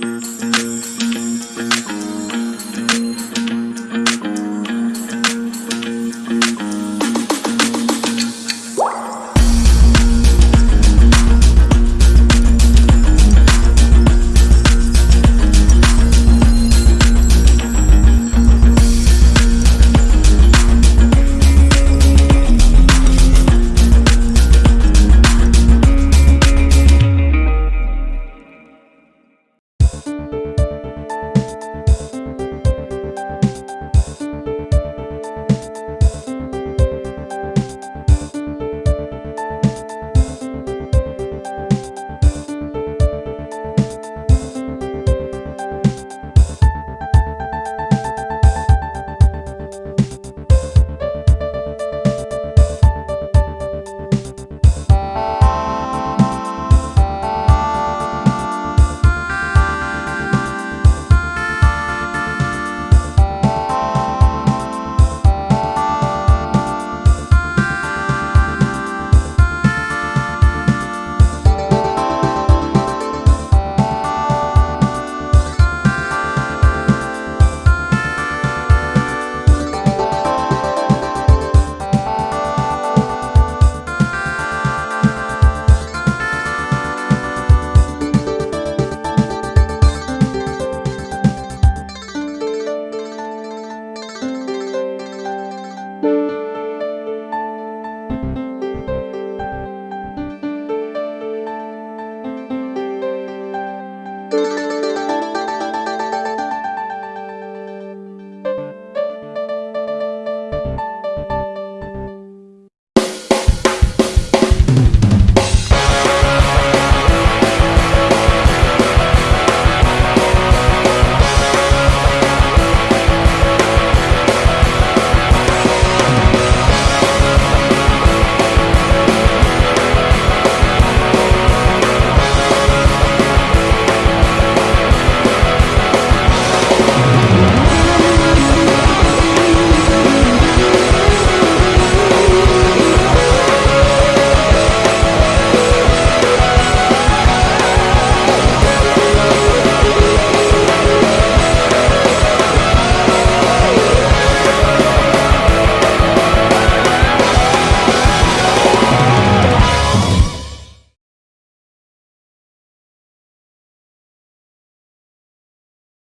Música